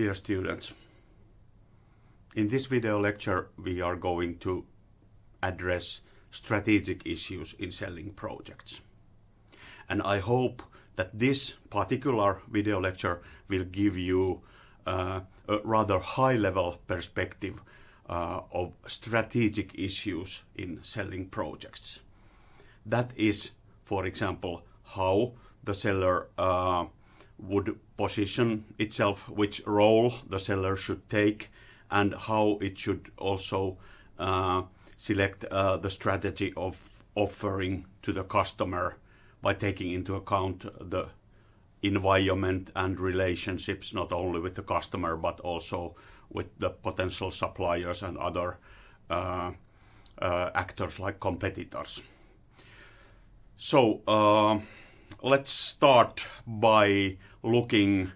Dear students, in this video lecture we are going to address strategic issues in selling projects. And I hope that this particular video lecture will give you uh, a rather high level perspective uh, of strategic issues in selling projects. That is, for example, how the seller uh, would position itself, which role the seller should take, and how it should also uh, select uh, the strategy of offering to the customer by taking into account the environment and relationships not only with the customer but also with the potential suppliers and other uh, uh, actors like competitors. So uh, let's start by looking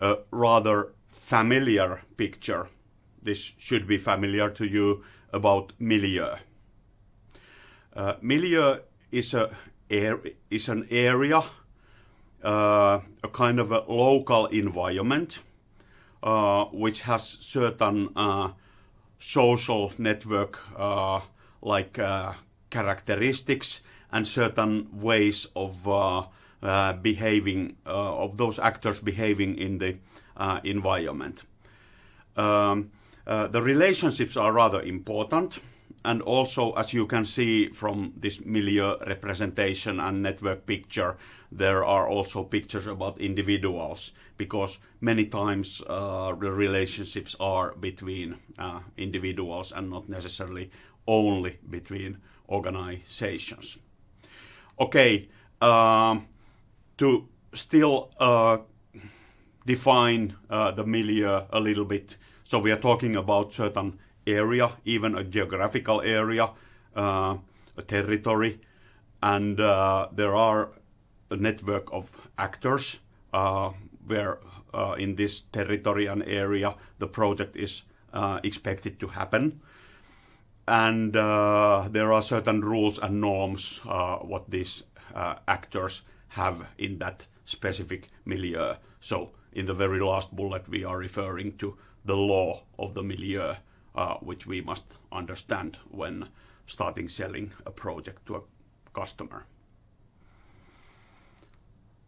a rather familiar picture. This should be familiar to you about milieu. Uh, milieu is a is an area, uh, a kind of a local environment, uh, which has certain uh, social network uh, like uh, characteristics and certain ways of uh, behaving, of those actors behaving in the environment. Um, the relationships are rather important and also as you can see from this milieu representation and network picture there are also pictures about individuals because many times uh, the relationships are between uh, individuals and not necessarily only between organizations. Okay, um, to still uh, define uh, the milieu a little bit, so we are talking about certain area, even a geographical area, uh, a territory, and uh, there are a network of actors uh, where uh, in this territory and area the project is expected to happen. And there are certain rules and norms what these actors have in that specific milieu. So in the very last bullet we are referring to the law of the milieu uh, which we must understand when starting selling a project to a customer.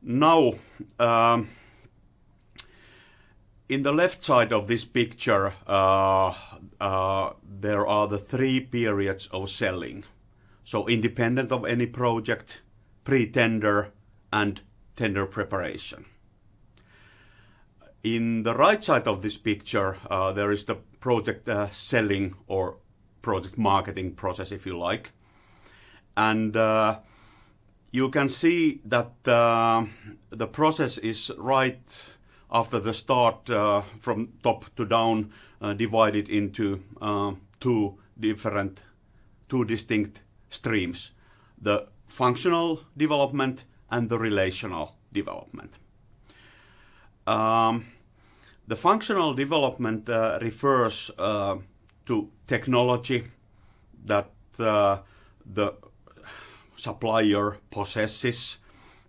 Now, um, in the left side of this picture, uh, uh, there are the three periods of selling. So independent of any project, pre-tender and tender preparation. In the right side of this picture, uh, there is the project uh, selling or project marketing process, if you like. And uh, you can see that uh, the process is right after the start uh, from top to down uh, divided into two different, two distinct streams. The functional development and the relational development. Um, the functional development uh, refers uh, to technology that uh, the supplier possesses,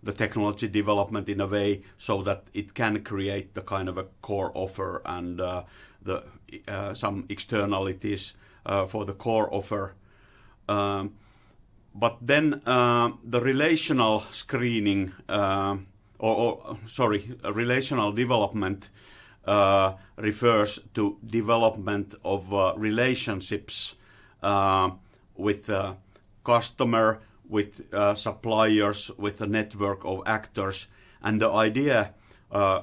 the technology development in a way so that it can create the kind of a core offer and uh, the uh, some externalities uh, for the core offer. Um, but then the relational screening or, or sorry, relational development uh, refers to development of uh, relationships uh, with customer, with uh, suppliers, with a network of actors. And the idea uh,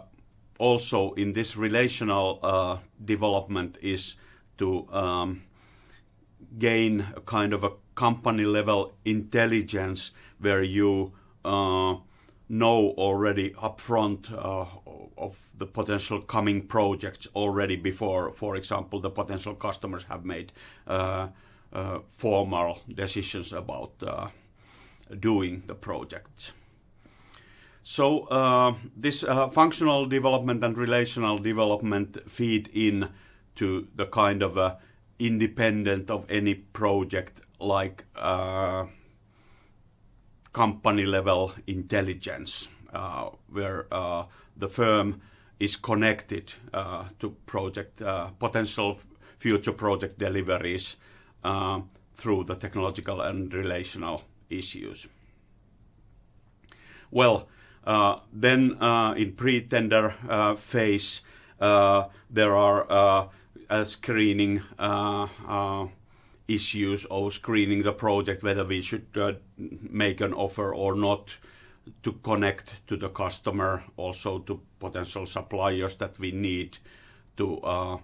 also in this relational uh, development is to um, gain a kind of a company level intelligence where you know already upfront uh, of the potential coming projects already before, for example, the potential customers have made uh, uh, formal decisions about uh, doing the projects. So uh, this uh, functional development and relational development feed in to the kind of independent of any project like uh, company level intelligence, uh, where uh, the firm is connected uh, to project uh, potential future project deliveries through the technological and relational issues. Well, then in pre-tender phase, there are screening issues of screening the project, whether we should uh, make an offer or not to connect to the customer, also to potential suppliers that we need to uh,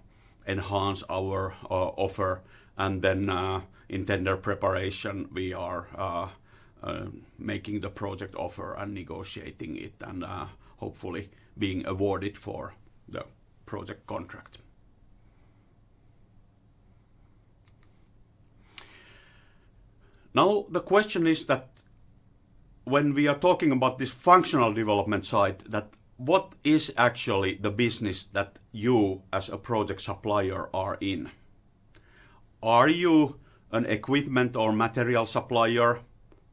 enhance our uh, offer. And then, in tender preparation, we are making the project offer and negotiating it and hopefully being awarded for the project contract. Now, the question is that when we are talking about this functional development side, that what is actually the business that you as a project supplier are in? Are you an equipment or material supplier?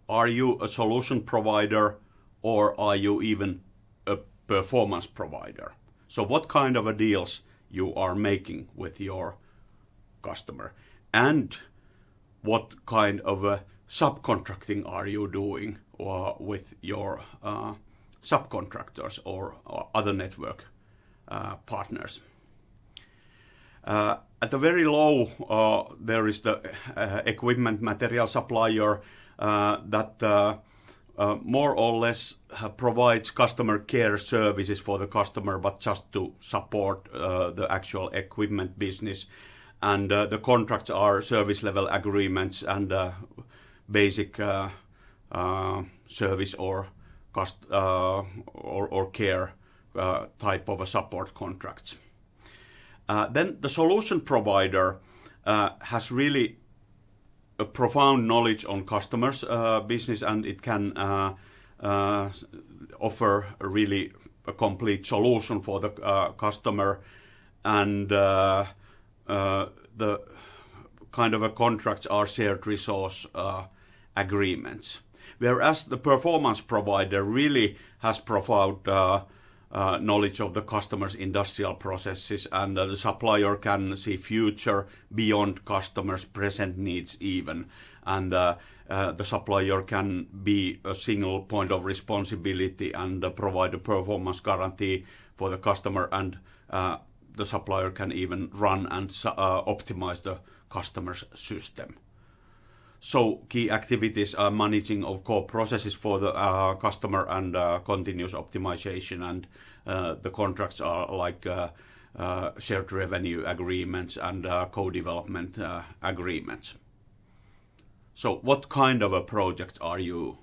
Are you a solution provider, or are you even a performance provider? So what kind of a deals you are making with your customer, and what kind of subcontracting are you doing or with your uh, subcontractors or other network uh, partners? Uh, at the very low, there is the equipment material supplier that more or less provides customer care services for the customer, but just to support the actual equipment business. And uh, the contracts are service level agreements and uh, basic uh, service or kust or care type of a support contracts. Then the solution provider has really a profound knowledge on customers' business, and it can offer really a complete solution for the customer. Uh, the kind of a contracts are shared resource uh, agreements. Whereas the performance provider really has profound uh, knowledge of the customer's industrial processes, and the supplier can see future beyond customers' present needs even. And the supplier can be a single point of responsibility and provide a performance guarantee for the customer, and the supplier can even run and uh, optimize the customer's system. So key activities are managing of core processes for the uh, customer and uh, continuous optimization, and the contracts are like shared revenue agreements and co-development agreements. So what kind of a project are you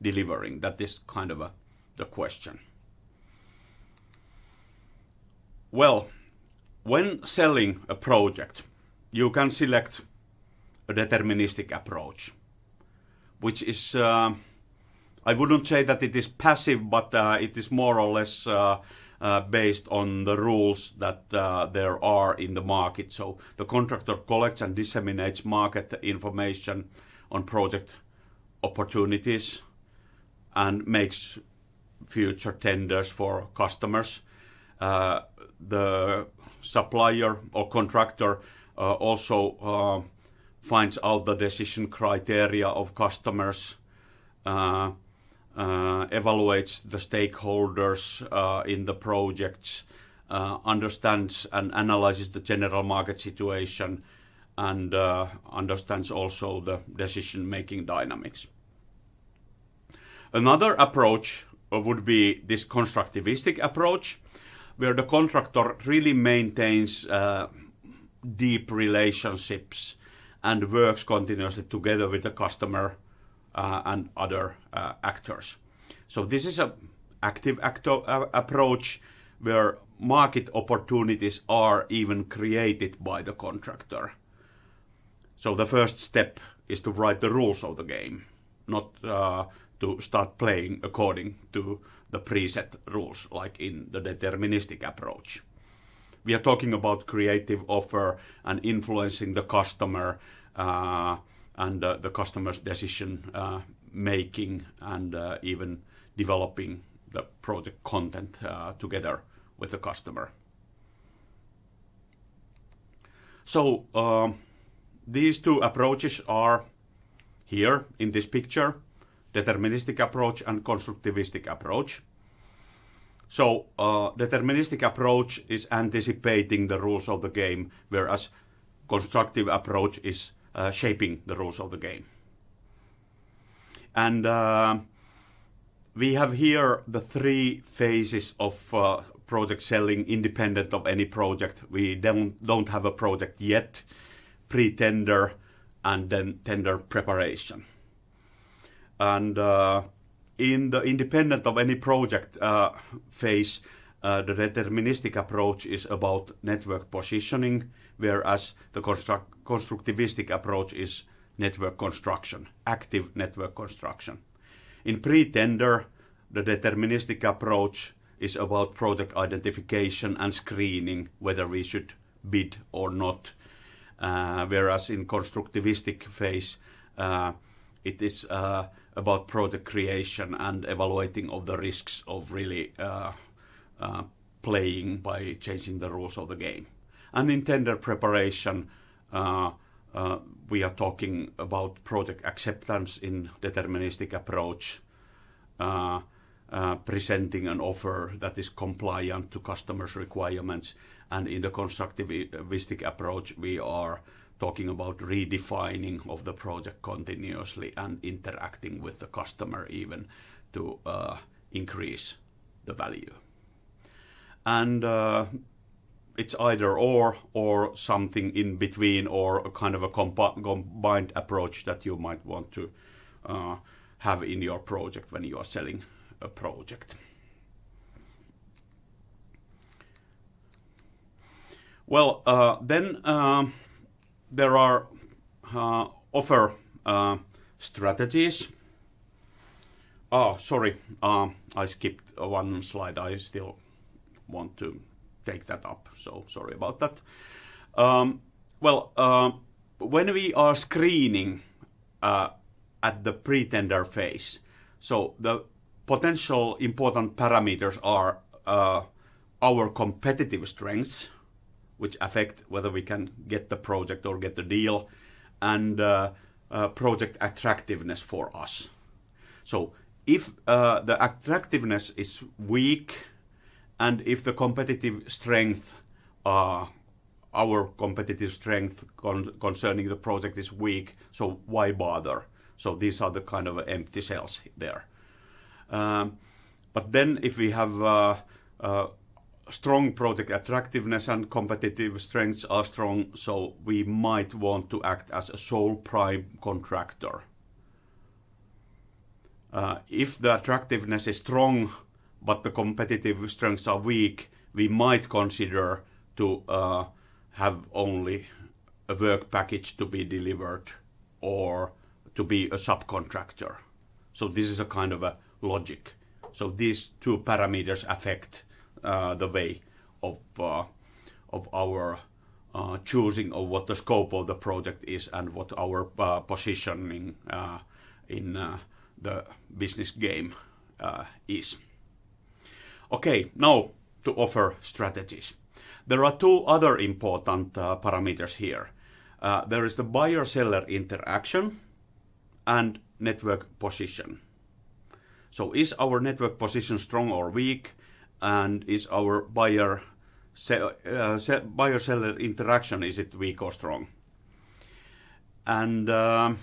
delivering? That is kind of the question. Well, when selling a project, you can select a deterministic approach, which is, uh, I wouldn't say that it is passive, but uh, it is more or less uh, based on the rules that there are in the market. So the contractor collects and disseminates market information on project opportunities and makes future tenders for customers. The supplier or contractor uh, also uh, finds out the decision criteria of customers, uh, evaluates the stakeholders in the projects, understands and analyzes the general market situation, and understands also the decision-making dynamics. Another approach would be this constructivistic approach, where the contractor really maintains uh, deep relationships and works continuously together with the customer uh, and other uh, actors. So this is an active approach where market opportunities are even created by the contractor. So the first step is to write the rules of the game, not to start playing according to the preset rules, like in the deterministic approach. We are talking about creative offer and influencing the customer, uh, and uh, the customer's decision uh, making, and even developing the project content together with the customer. So uh, these two approaches are here in this picture, deterministic approach and constructivistic approach. So uh, deterministic approach is anticipating the rules of the game, whereas constructive approach is uh, shaping the rules of the game. And uh, we have here the three phases of uh, project selling independent of any project. We don't, don't have a project yet, pre-tender, and then tender preparation. And uh, in the independent of any project uh, phase, uh, the deterministic approach is about network positioning, whereas the construct constructivistic approach is network construction, active network construction. In pre-tender, the deterministic approach is about project identification and screening, whether we should bid or not. Uh, whereas in constructivistic phase, uh, it is uh, about project creation and evaluating of the risks of really uh, uh, playing by changing the rules of the game. And in tender preparation, uh, we are talking about project acceptance in deterministic approach, presenting an offer that is compliant to customers' requirements. And in the constructivistic approach, we are talking about redefining of the project continuously and interacting with the customer even to uh, increase the value. And uh, it's either or or something in between or a kind of a combined approach that you might want to uh, have in your project when you are selling a project. Well, uh, then uh, there are uh, offer uh, strategies. Oh, sorry, uh, I skipped one slide. I still want to take that up, so sorry about that. Um, well, uh, when we are screening at the pre-tender phase, so the potential important parameters are uh, our competitive strengths, which affect whether we can get the project or get the deal, and uh, uh, project attractiveness for us. So if uh, the attractiveness is weak, and if the competitive strength, uh, our competitive strength con concerning the project is weak, so why bother? So these are the kind of empty cells there. Um, but then if we have uh, uh, strong project attractiveness and competitive strengths are strong, so we might want to act as a sole prime contractor. Uh, if the attractiveness is strong, but the competitive strengths are weak, we might consider to uh, have only a work package to be delivered or to be a subcontractor. So this is a kind of a logic. So these two parameters affect the way of uh, of our uh, choosing of what the scope of the project is and what our uh, positioning uh, in uh, the business game is. Okay, now to offer strategies. There are two other important parameters here. there is the buyer-seller interaction and network position. So is our network position strong or weak? And is our buyer uh, buyer seller interaction is it weak or strong? And uh,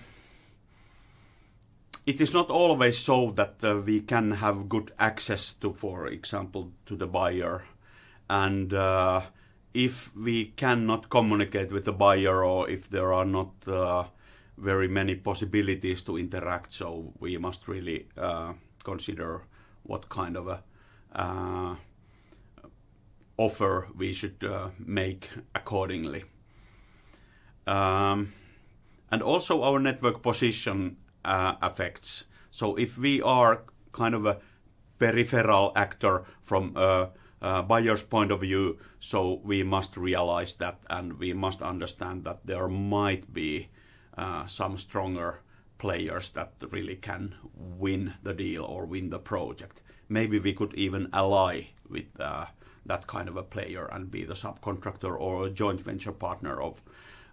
it is not always so that uh, we can have good access to, for example, to the buyer. And uh, if we cannot communicate with the buyer or if there are not uh, very many possibilities to interact, so we must really consider what kind of a offer we should uh, make accordingly. Um, and also our network position uh, affects. So if we are kind of a peripheral actor from a, buyer's point of view, so we must realize that and we must understand that there might be uh, some stronger players that really can win the deal or win the project. Maybe we could even ally with uh, that kind of a player and be the subcontractor or a joint venture partner of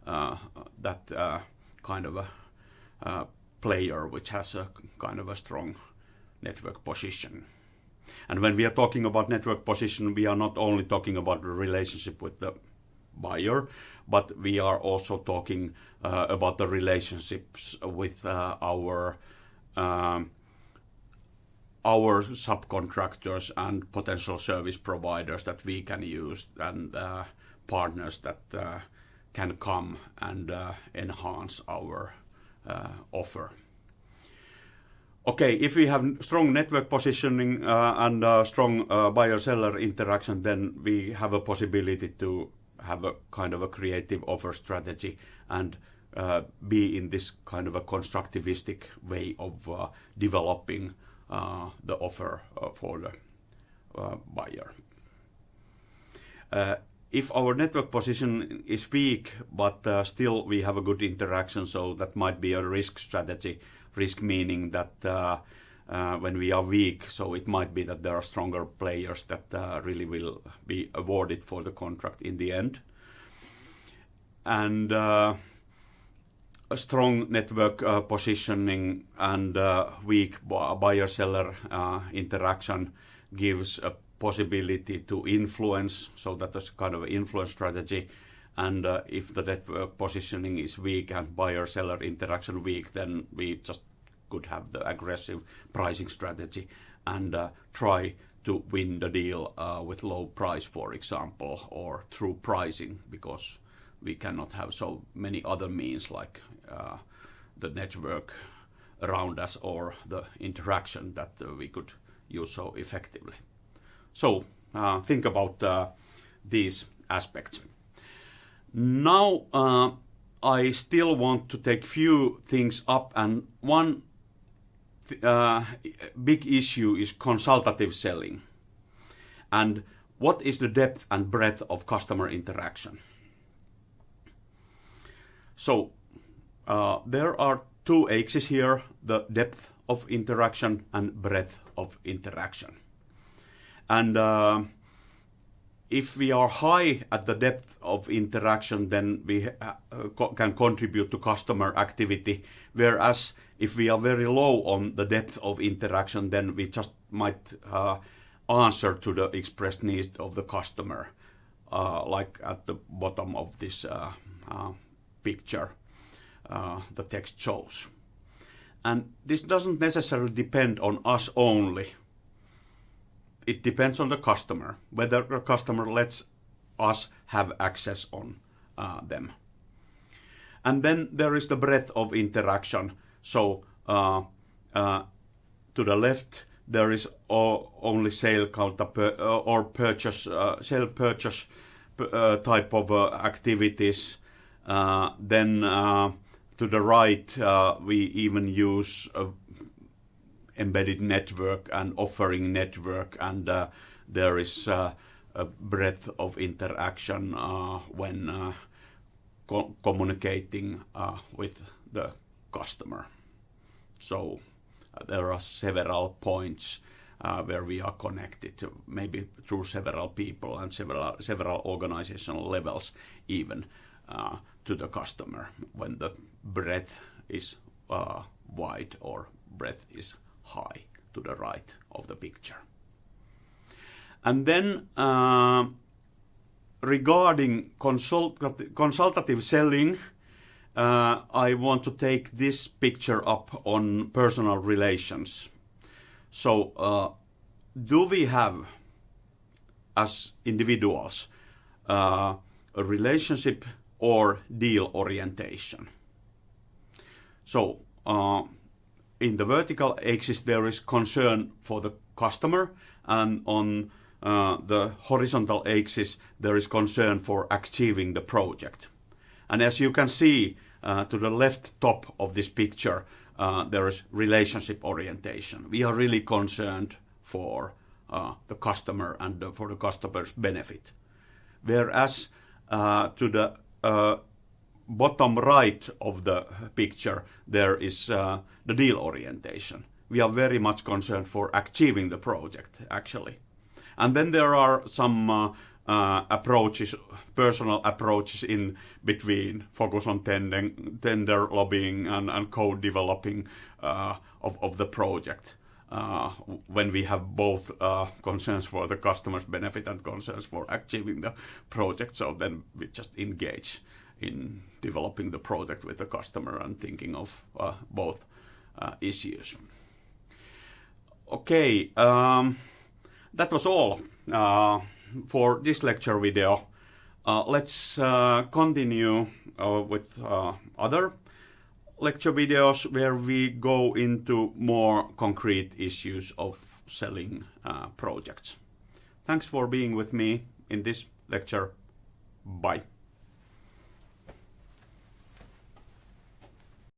uh, that uh, kind of a uh, player which has a kind of a strong network position. And when we are talking about network position, we are not only talking about the relationship with the buyer, but we are also talking uh, about the relationships with uh, our um, our subcontractors and potential service providers that we can use and uh, partners that uh, can come and uh, enhance our offer. Okay, if we have strong network positioning and strong buyer-seller interaction, then we have a possibility to have a kind of a creative offer strategy and be in this kind of a constructivistic way of developing the offer uh, for the uh, buyer. Uh, if our network position is weak, but still we have a good interaction, so that might be a risk strategy. Risk meaning that when we are weak, so it might be that there are stronger players that really will be awarded for the contract in the end uh, strong network uh, positioning and uh, weak buyer-seller interaction gives a possibility to influence, so that is kind of influence strategy. And if the network positioning is weak and buyer-seller interaction weak, then we just could have the aggressive pricing strategy and try to win the deal with low price, for example, or through pricing, because we cannot have so many other means like uh, the network around us or the interaction that uh, we could use so effectively. So uh, think about uh, these aspects. Now uh, I still want to take a few things up and one big issue is consultative selling and what is the depth and breadth of customer interaction. So uh, there are two axes here, the depth of interaction and breadth of interaction. And uh, if we are high at the depth of interaction, then we uh, co can contribute to customer activity. Whereas if we are very low on the depth of interaction, then we just might uh, answer to the expressed needs of the customer, uh, like at the bottom of this uh, picture uh, the text shows. And this doesn't necessarily depend on us only. It depends on the customer, whether the customer lets us have access on uh, them. And then there is the breadth of interaction. So uh, uh, to the left, there is only sale counter uh, or purchase, sale purchase type of activities then to the right, uh, we even use embedded network and offering network, and there is a breadth of interaction when co communicating with the customer. So there are several points uh, where we are connected maybe through several people and several several organizational levels even uh, to the customer when the breadth is uh, wide or breadth is high to the right of the picture. And then uh, regarding consult consultative selling, uh, I want to take this picture up on personal relations. So, uh, do we have, as individuals, uh, a relationship or deal orientation. So uh, in the vertical axis there is concern for the customer and on uh, the horizontal axis there is concern for achieving the project. And as you can see uh, to the left top of this picture uh, there is relationship orientation. We are really concerned for uh, the customer and for the customer's benefit. Whereas uh, to the uh, bottom right of the picture, there is uh, the deal orientation. We are very much concerned for achieving the project, actually. And then there are some uh, uh, approaches, personal approaches in between, focus on tender, tender lobbying and, and code developing uh, of, of the project. Uh, when we have both uh, concerns for the customer's benefit and concerns for achieving the project, so then we just engage in developing the project with the customer and thinking of uh, both issues. Okay, um, that was all for this lecture video. Let's continue with other lecture videos where we go into more concrete issues of selling uh, projects. Thanks for being with me in this lecture. Bye.